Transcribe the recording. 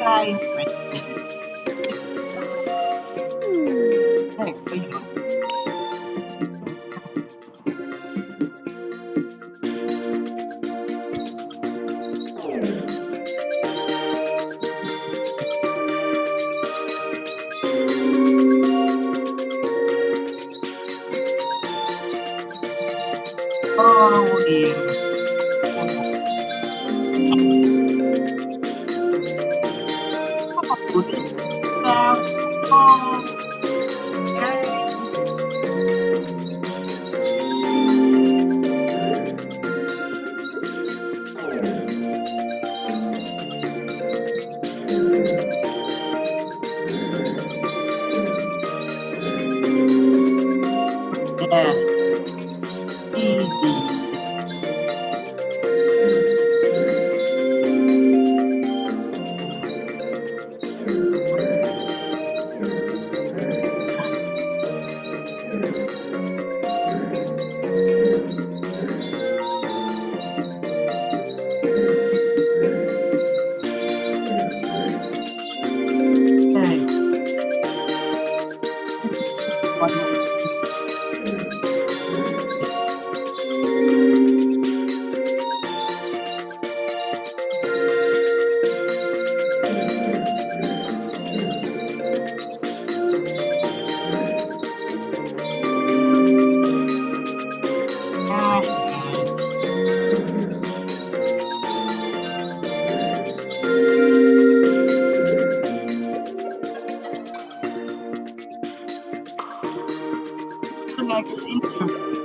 guys. Oh, dear. Yeah. Easy. پڑھنا the next.